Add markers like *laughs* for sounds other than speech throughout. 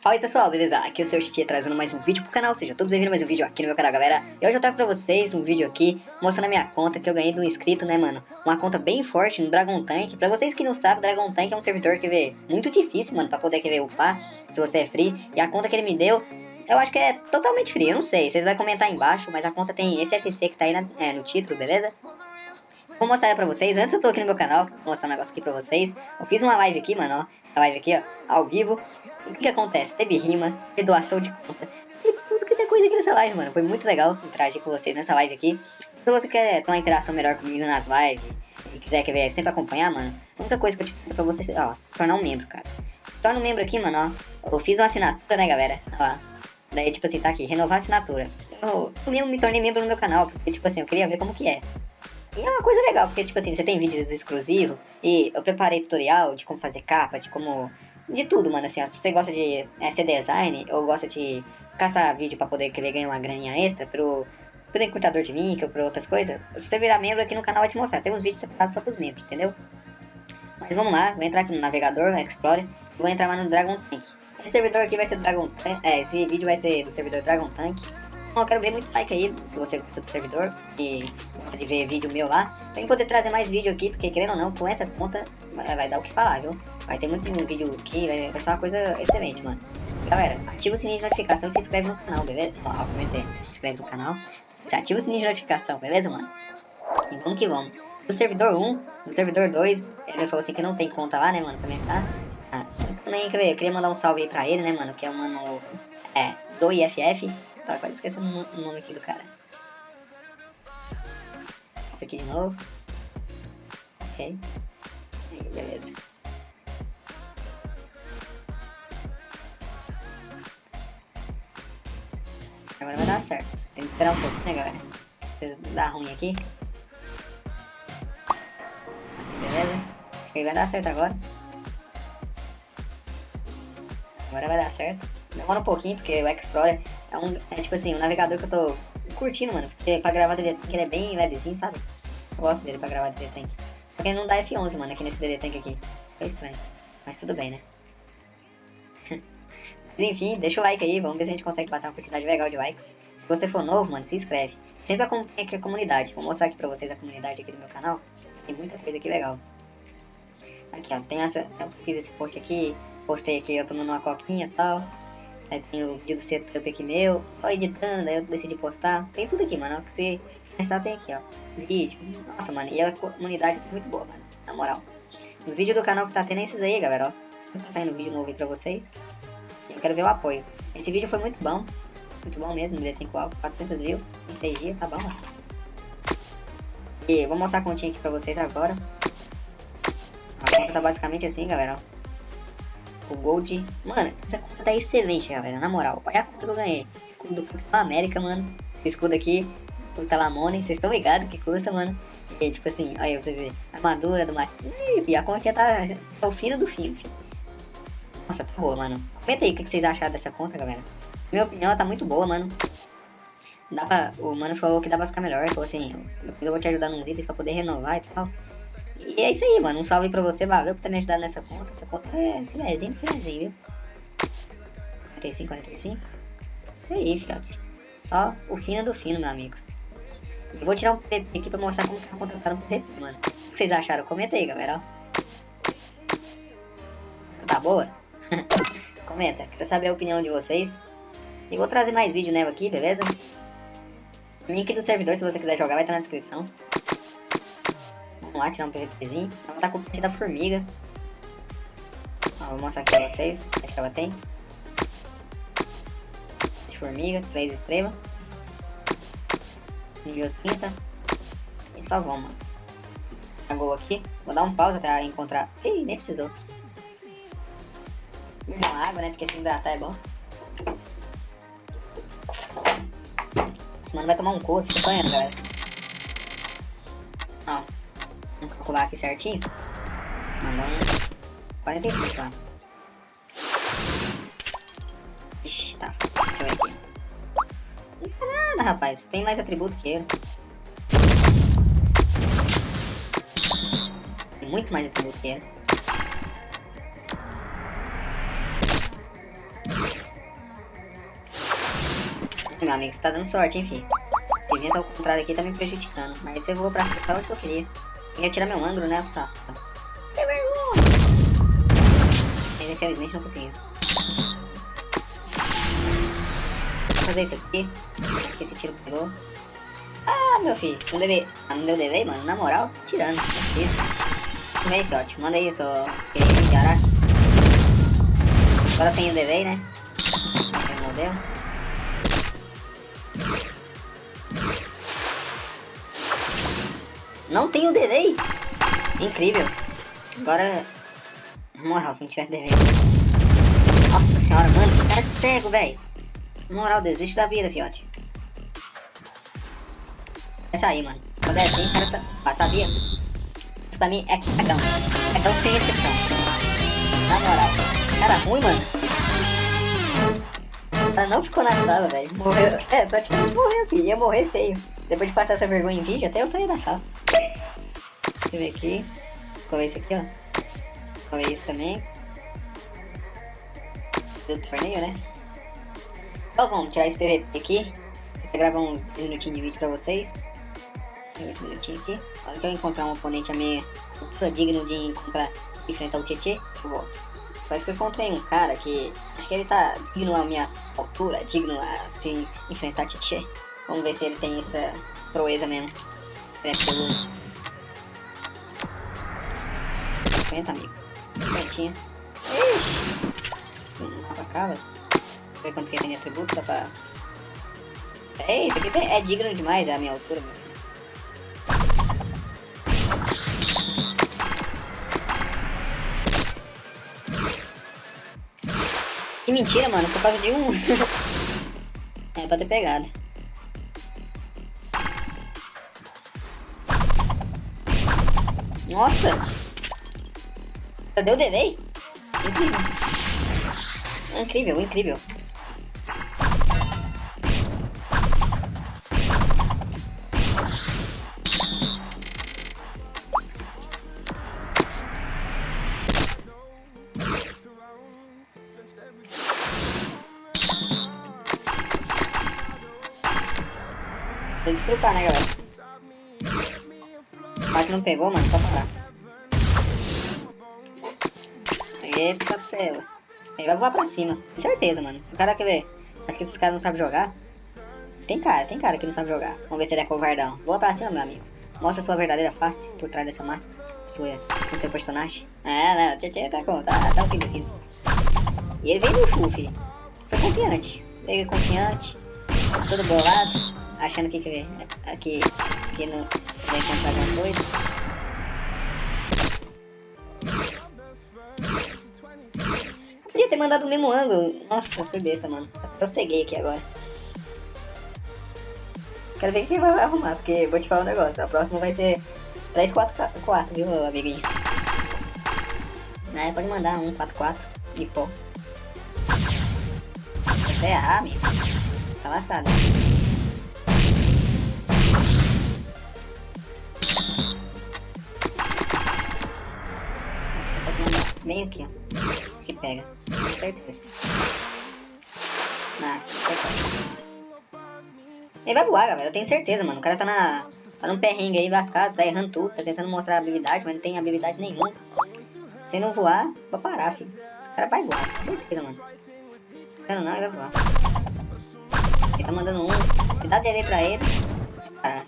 Fala aí pessoal, beleza? Aqui é o seu Titia trazendo mais um vídeo pro canal, seja todos bem-vindos a mais um vídeo aqui no meu canal, galera. E hoje eu trago pra vocês um vídeo aqui, mostrando a minha conta que eu ganhei um inscrito, né, mano? Uma conta bem forte no Dragon Tank. Pra vocês que não sabem, Dragon Tank é um servidor que vê muito difícil, mano, pra poder querer upar, se você é free. E a conta que ele me deu, eu acho que é totalmente free, eu não sei, vocês vão comentar aí embaixo, mas a conta tem esse FC que tá aí na, é, no título, beleza? Vou mostrar pra vocês, antes eu tô aqui no meu canal, vou mostrar um negócio aqui pra vocês. Eu fiz uma live aqui, mano, ó, a live aqui, ó, ao vivo. O que, acontece? Teve rima, teve doação de conta, teve tudo que tem coisa aqui nessa live, mano. Foi muito legal interagir com vocês nessa live aqui. Se você quer ter uma interação melhor comigo nas lives e quiser que ver, sempre acompanhar, mano, a única coisa que eu te peço é pra você, ó, se tornar um membro, cara. Se torna um membro aqui, mano, ó. Eu fiz uma assinatura, né, galera? Ó. Daí, tipo assim, tá aqui, renovar a assinatura. Eu, eu mesmo me tornei membro no meu canal, porque, tipo assim, eu queria ver como que é. E é uma coisa legal, porque, tipo assim, você tem vídeos exclusivos e eu preparei tutorial de como fazer capa, de como de tudo, mano, assim, ó, se você gosta de é, ser design ou gosta de caçar vídeo pra poder querer ganhar uma graninha extra pro, pro encurtador de link ou por outras coisas, se você virar membro aqui no canal vai te mostrar, tem uns vídeos separados só pros membros, entendeu? Mas vamos lá, vou entrar aqui no navegador, no Explorer, e vou entrar lá no Dragon Tank. Esse servidor aqui vai ser Dragon Tank, é, esse vídeo vai ser do servidor Dragon Tank. Então eu quero ver muito like aí, se você gosta do servidor e gosta de ver vídeo meu lá. Tem que poder trazer mais vídeo aqui, porque querendo ou não, com essa conta vai, dar o que falar, viu? Vai ter muito vídeo aqui, vai, ser uma coisa excelente, mano. Galera, ativa o sininho de notificação e se inscreve no canal, beleza? Ó, comecei, se inscreve no canal. Você ativa o sininho de notificação, beleza, mano? E vamos que vamos. No servidor 1, no servidor 2, ele falou assim que não tem conta lá, né, mano, pra tá? Ah, também, quer ver, eu queria mandar um salve aí pra ele, né, mano, que é o mano, é, do IFF. Tá quase esquecendo o nome aqui do cara. Esse aqui de novo. Ok. Aí, beleza. Agora vai dar certo. Tem que esperar um pouco, né, galera? Vocês dá ruim aqui. Beleza? Acho que vai dar certo agora. Agora vai dar certo. Demora um pouquinho, porque o Explorer é um. É tipo assim, um navegador que eu tô curtindo, mano. Porque pra gravar DD Tank ele é bem levezinho, sabe? Eu gosto dele pra gravar DD Tank. Só que ele não dá F11, mano, aqui nesse DD Tank aqui. É estranho. Mas tudo bem, né? *laughs* Mas enfim, deixa o like aí, vamos ver se a gente consegue bater uma quantidade legal de like. Se você for novo, mano, se inscreve. Sempre acompanha aqui a comunidade. Vou mostrar aqui pra vocês a comunidade aqui do meu canal. Tem muita coisa aqui legal. Aqui, ó, tem essa. Eu fiz esse post aqui, postei aqui eu tomando uma coquinha e tal. Aí tem o vídeo do setup aqui meu, só editando, aí eu decidi postar. Tem tudo aqui, mano. Que você pensar tem aqui, ó. Vídeo. Nossa, mano, e a comunidade é muito boa, mano. Na moral. O vídeo do canal que tá tendo é esses aí, galera, ó. Tá saindo vídeo novo aí pra vocês. Eu quero ver o apoio. Esse vídeo foi muito bom. Muito bom mesmo, ele tem qual? 400 views em 6 dias, tá bom, mano. E vou mostrar a continha aqui pra vocês agora. A conta tá basicamente assim, galera, ó o Gold. Mano, essa conta tá excelente, galera. Na moral, olha a conta que eu ganhei. Escudo do América, mano. Esse escudo aqui, o Talamone, vocês estão ligados que custa, mano. E tipo assim, olha você vê, armadura do Max. E a conta tá, tá o fino do fim, filho. Nossa, tá boa, mano. Comenta aí o que vocês acharam dessa conta, galera. Minha opinião, ela tá muito boa, mano. Dá pra, o mano falou que dá pra ficar melhor. Falou assim, depois eu vou te ajudar nos itens pra poder renovar e tal. E é isso aí, mano. Um salve pra você, valeu por ter me ajudado nessa conta. Essa conta é filézinho, filézinho, viu? 45, 45. Isso aí, fiote. Ó, o fino do fino, meu amigo. Eu vou tirar um PP aqui pra mostrar como tá contratado um PP, mano. O que vocês acharam? Comenta aí, galera. Tá boa? *laughs* Comenta, quero saber a opinião de vocês. E vou trazer mais vídeo nela aqui, beleza? Link do servidor, se você quiser jogar, vai estar na descrição. Vamos lá, tirar um PVPzinho. Ela tá com o peixe da formiga. Ó, vou mostrar aqui pra vocês. Acho que ela tem. De formiga, 3 estrelas. 30. E só vamos, mano. Pagou aqui. Vou dar um pause até encontrar. Ih, nem precisou. Uma água, né? Porque se hidratar é bom. Esse mano vai tomar um couro. Fica sonhando, galera. Ó. Vamos calcular aqui certinho. Mandar uns 45 lá. Ixi, tá. Deixa eu ver aqui. Não tá nada, rapaz. Tem mais atributo que ele. Tem muito mais atributo que ele. Meu amigo, você tá dando sorte, hein, filho. Devia estar ao contrário aqui, tá me prejudicando. Mas voou pra, pra onde que eu queria. Queria tirar meu ângulo, né, safado? Sem vergonha! Ele infelizmente não conseguiu. Vou fazer isso aqui. Acho que esse tiro pegou. Ah, meu filho, não, deve... ah, não deu delay, mano. Na moral, tirando. Vem Fiote. Manda seu querido de Araque. Agora tem o delay, né? Modelo. Não tem o delay! Incrível. Agora... Moral, se não tiver delay... Nossa senhora, mano, que cara cego, velho. Moral, desiste da vida, fiote. Vai sair, mano. Quando é assim, o cara tá... Ah, sabia? Isso pra mim é cagão. Cagão sem exceção. Na moral. Cara ruim, mano. Ela não ficou na sala, velho. Morreu. É, praticamente morreu, filho. Ia morrer feio. Depois de passar essa vergonha em vídeo, até eu saí da sala. Deixa eu ver aqui. É esse aqui, ó? É esse também? Do torneio, né? Então vamos tirar esse PVP aqui. Vou gravar um minutinho de vídeo pra vocês. 8 minutinhos aqui. A hora que eu encontrar um oponente a meia altura digno de encontrar, enfrentar o Tietê, eu volto. Parece que eu encontrei um cara que acho que ele tá digno à minha altura, digno a se enfrentar Tietê. Vamos ver se ele tem essa proeza mesmo. Pelo 50, amigo. 50. Ixi! Não pra cá, velho. Ver quanto que tem de atributo, dá pra... É, isso aqui é digno demais, é a minha altura, meu. Que mentira, mano, por causa de um... *laughs* é, pra ter pegado. Nossa! Cadê o delay? Incrível. Incrível, incrível. Tem né, galera? Mas não pegou, mano, pode parar. Eita, céu. Ele vai voar pra cima, com certeza, mano. O cara quer ver. Será que esses caras não sabem jogar? Tem cara, tem cara que não sabe jogar. Vamos ver se ele é covardão. Voa pra cima, meu amigo. Mostra sua verdadeira face por trás dessa máscara. Sua, o seu personagem. É, não, tchê, tchê, tá com, tá, tá o filho, filho. E ele veio no full, filho. Foi confiante. Veio confiante. Todo bolado achando que, que, que, que não vai encontrar alguma coisa. Podia ter mandado o mesmo ângulo. Nossa, foi besta, mano. Eu ceguei aqui agora. Quero ver quem vai arrumar, porque vou te falar um negócio. A próxima vai ser 3, 4, 4, viu, amiguinho? É, pode mandar um 4, 4 e pô. Você errar, amigo, tá lascado. Bem aqui, ó. Que pega. Com certeza. Ah, Ele vai voar, galera. Eu tenho certeza, mano. O cara tá na... Tá num perrengue aí, lascado. Tá errando tudo. Tá tentando mostrar habilidade, mas não tem habilidade nenhuma. Se não voar, vou parar, filho. Esse cara vai voar. Com certeza, mano. Quero não, ele vai voar. Ele tá mandando um. Dá TV pra ele. Ah.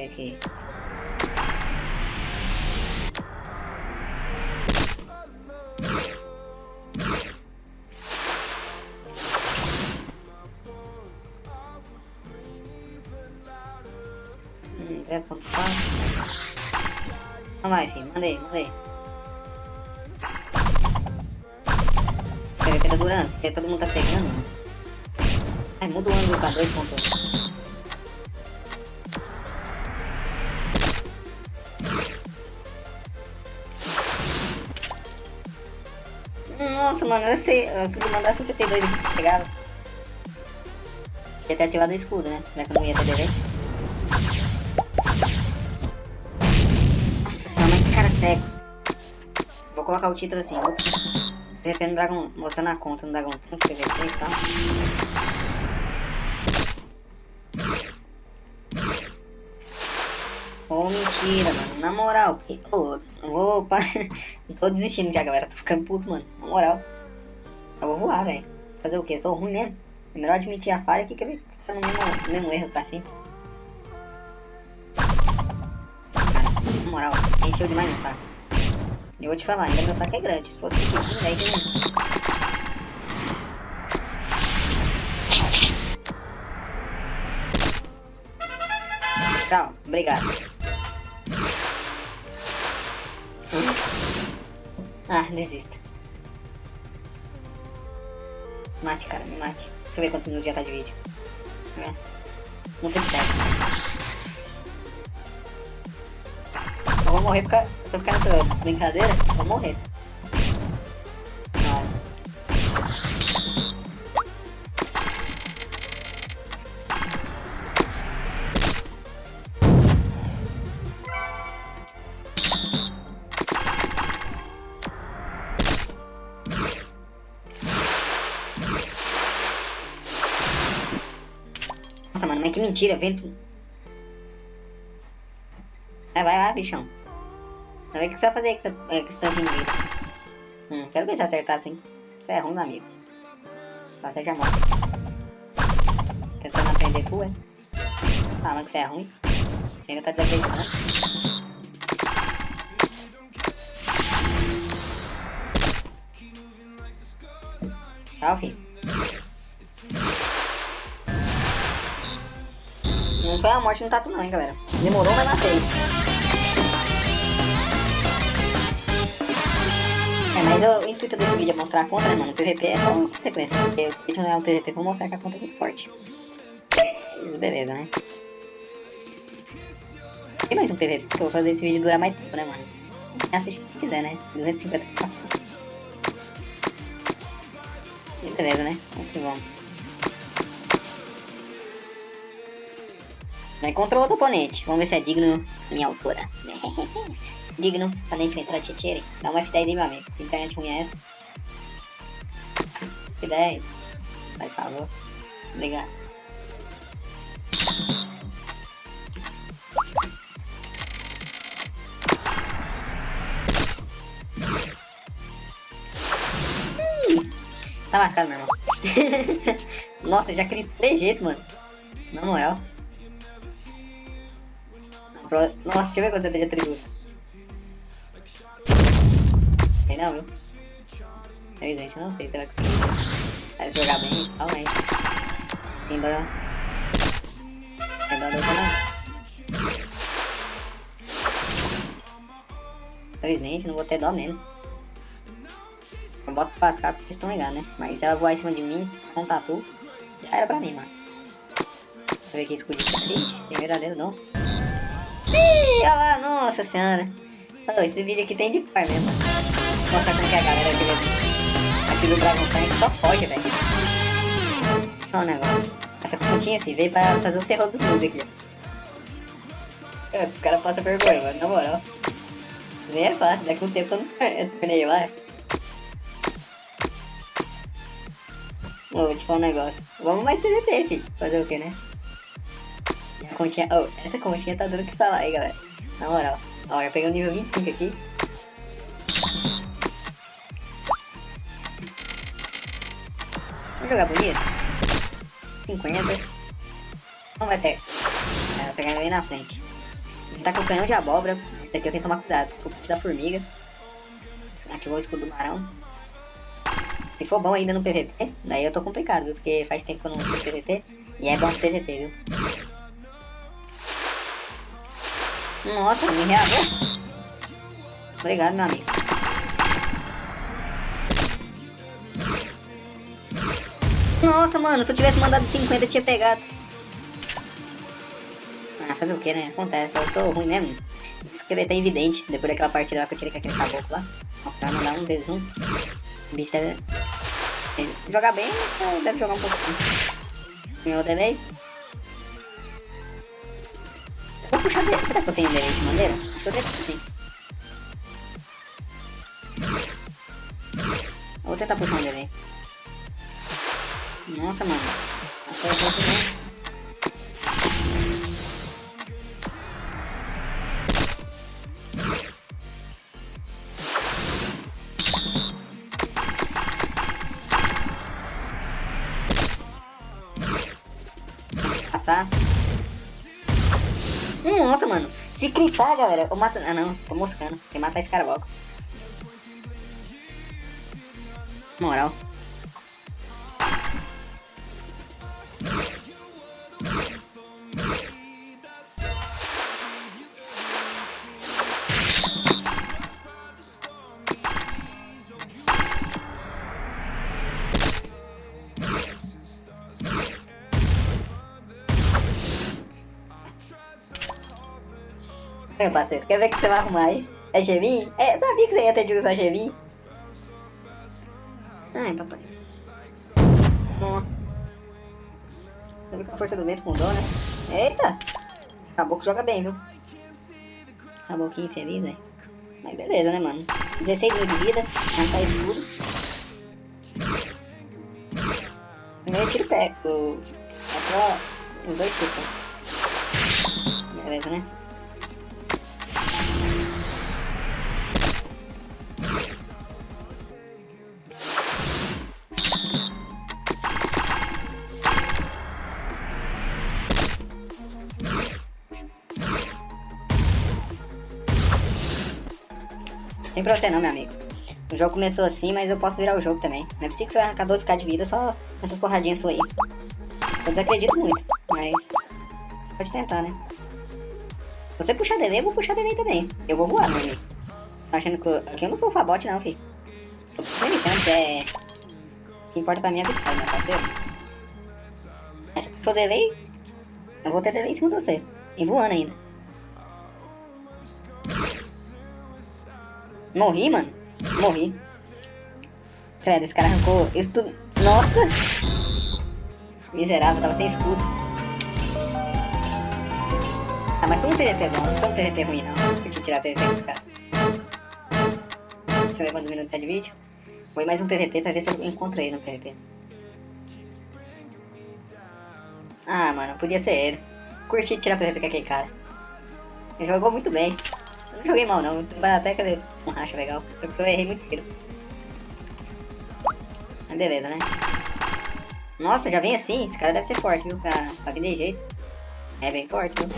Ver aqui. Hum, é ponto Vamos lá, filho. Manda aí, manda aí. Pega que tá durando, porque todo mundo tá pegando. Ai, muda o ângulo pra 2.1. Nossa, mano, eu sei. Eu mandar 62 aqui, pegava. Tinha até ativado o escudo, né? É que eu não ia ter DV? Nossa mas que cara cego. Vou colocar o título assim, ó. PVP no Dragon... Mostrando a conta no Dragon. Ô, oh, mentira, mano. Na moral, que... oh, eu vou... *laughs* Tô desistindo já, galera. Tô ficando puto, mano. Na moral. Eu vou voar, velho. Fazer o quê? Eu sou ruim mesmo. É melhor admitir a falha que querer ficar no mesmo, no mesmo erro pra sempre. Cara, na moral, encheu demais meu saco. Eu vou te falar, ainda meu saco é grande. Se fosse pequenininho, daí tem... Tchau, obrigado. Ah, desisto. Mate, cara, me mate. Deixa eu ver quanto minutos já tá de vídeo. É. Não tem certo. Eu vou morrer porque se eu ficar nessa brincadeira, eu vou morrer. Mas que mentira, vento. Vai, vai, vai, bichão. Vai ver o que você vai fazer com essa, é, com de vida. Hum, quero ver se acertar assim. Você é ruim, meu amigo. Você já morre. Tentando aprender full, é? Ah, que você é ruim. Você ainda tá desacreditando. Tchau, filho. Não foi a morte no tatu não, hein, galera. Demorou, mas matei. É, mas o, intuito desse vídeo é mostrar a conta, né, mano? O PVP é só uma consequência, porque o vídeo não é um PVP pra mostrar que a conta é muito forte. Beleza, né? Tem mais um PVP, que eu vou fazer esse vídeo durar mais tempo, né, mano? Assiste quem quiser, né? 250 E beleza, né? Vamos que vamos. Já encontrou outro oponente. Vamos ver se é digno minha altura. *laughs* digno pra enfrentar a Tietchere. Dá um F10 aí, meu amigo. Internet ruim é essa? F10. Faz favor. Obrigado. Tá lascado, meu irmão. *laughs* Nossa, já criei de jeito, mano. Na moral. Nossa, deixa eu ver quanto eu tenho de atributo. Sei não, viu? Infelizmente, eu não sei. Será que vai jogar bem? Calma aí. Tem dó. Tem dó da não. Infelizmente, não vou ter dó mesmo. Eu boto pra lascar porque vocês estão ligados, né? Mas se ela voar em cima de mim com tatu, já era pra mim, mano. Deixa eu ver aqui escudinho triste. Tem verdadeiro não. Ih, olha lá, nossa senhora. Oh, esse vídeo aqui tem de par mesmo. Mostrar como que a galera aqui, aqui do Dragon Tank só foge, velho. Olha o negócio. Essa pontinha, filho, veio pra fazer o terror dos mundos aqui. Os caras passam vergonha, mano, na moral. Nem é fácil, daqui um tempo eu não *laughs* torneio lá. vou te falar um negócio. Vamos mais PVP, filho. Fazer o que, né? Continha... Oh, essa continha tá dando o que falar aí, galera. Na moral. Ó, eu peguei o nível 25 aqui. Vamos jogar bonito? 50. Não vai ter. É, pegar ele na frente. Ele tá com canhão de abóbora. Esse daqui eu tenho que tomar cuidado. Com o da formiga. Ativou o escudo do marão. Se for bom ainda no PVP, daí eu tô complicado, viu? Porque faz tempo que eu não uso PVP. E é bom no PVP, viu? Nossa, me reagou. Obrigado, meu amigo. Nossa, mano, se eu tivesse mandado 50, eu tinha pegado. Ah, fazer o que, né? Acontece, eu sou ruim mesmo. Esqueleto é evidente, depois daquela partida lá que eu tirei com aquele caboclo lá. Pra mandar um 1 O bicho deve... Jogar bem, deve jogar um pouquinho. Outra vez? puxar dele. Será que eu tenho endereço de madeira? Acho que eu tenho sim. Eu vou tentar puxar um dele aí. Nossa, mano. Achei que eu Se clipar, galera, eu mato... Ah, não. Tô moscando. Tem que matar esse cara logo. Moral. Meu parceiro, quer ver que você vai arrumar aí? É geminho? É, sabia que você ia ter de usar geminho? Ai, papai. Bom. Você que a força do vento mudou, né? Eita! Acabou que joga bem, viu? Acabou que infeliz, né? Mas beleza, né, mano? 16 mil de vida, não tá escuro. Primeiro tiro pé. O... É os dois tiros, ó. Beleza, né? Pra você não, meu amigo. O jogo começou assim, mas eu posso virar o jogo também. Não é possível que você vai arrancar 12k de vida só nessas porradinhas suas aí. Eu desacredito muito, mas... Pode tentar, né? Se você puxar delay, eu vou puxar delay também. Eu vou voar, meu amigo. Tá achando que... Eu... Eu não sou Fabote não, fi. Tô me chamo, que é... O que importa pra mim é a vitória, meu parceiro. Mas se for delay, eu vou ter delay em cima de você. E voando ainda. Morri, mano. Morri. Credo, esse cara arrancou isso tudo. Nossa! Miserável, tava sem escudo. Ah, mas foi um PVP bom, não foi um PVP ruim não. Eu tinha tirar PVP desse cara. Deixa eu ver quantos minutos tá de vídeo. Foi mais um PVP pra ver se eu encontro ele no PVP. Ah, mano, podia ser ele. Curti tirar PVP com aquele cara. Ele jogou muito bem. Não joguei mal não, até que um racha legal, porque eu errei muito tiro. Mas beleza, né? Nossa, já vem assim, esse cara deve ser forte, viu? Pra, pra vir de jeito. É bem forte, viu?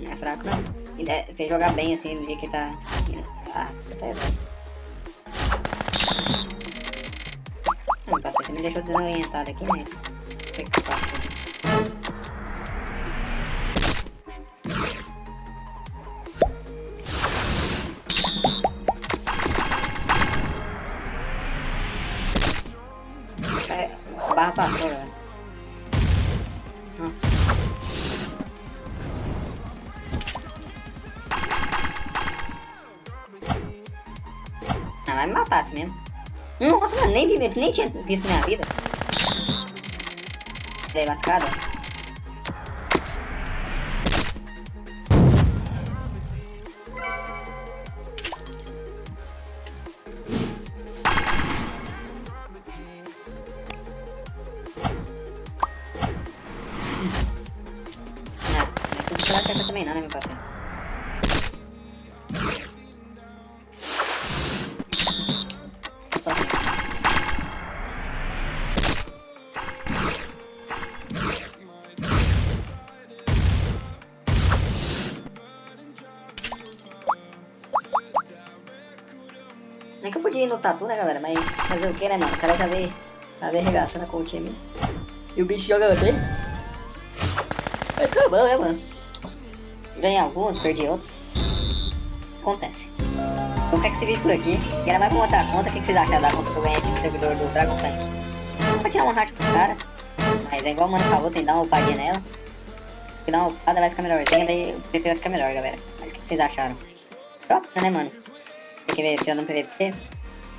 Não é fraco não. E é, se jogar bem assim, no dia que tá... Ah, você tá passei, você me deixou desorientado aqui, mas... barra passou, galera. Nossa. Ah, vai me matar assim mesmo. Nossa, mano, nem, nem tinha visto minha vida. Dei lascada. Que tatu, né, galera? Mas fazer o que, né, mano? O cara já veio, já veio arregaçando com o time. E o bicho joga bem. É tá bom, né, mano? Ganhei alguns, perdi outros. Acontece. Então fica esse vídeo por aqui. E ela vai mostrar a conta. O que vocês acharam da conta que eu ganhei aqui servidor do Dragon Tank? Vou tirar uma racha pro cara. Mas é igual o mano falou, tem que dar uma upadinha nela. Se dar uma upada vai ficar melhorzinha, daí o PVP vai ficar melhor, galera. Mas o que vocês acharam? Top, né, mano? Tem que ver tirando um PVP.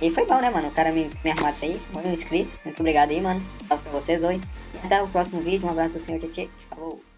E foi bom, né, mano? O cara me, me arrumar isso aí. Foi um inscrito. Muito obrigado aí, mano. Salve pra vocês hoje. E até o próximo vídeo. Um abraço do senhor Tietê. Falou.